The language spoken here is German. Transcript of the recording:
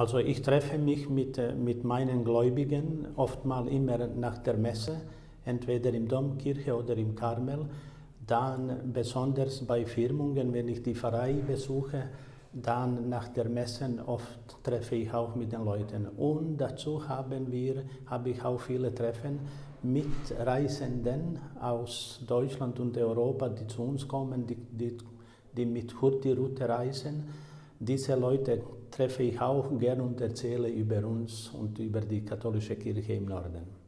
Also ich treffe mich mit, äh, mit meinen Gläubigen oftmals immer nach der Messe, entweder im Domkirche oder im Karmel. Dann besonders bei Firmungen, wenn ich die Pfarrei besuche, dann nach der Messen oft treffe ich auch mit den Leuten. Und dazu haben wir, habe ich auch viele Treffen mit Reisenden aus Deutschland und Europa, die zu uns kommen, die, die, die mit Hurti-Route reisen. Diese Leute treffe ich auch gern und erzähle über uns und über die katholische Kirche im Norden.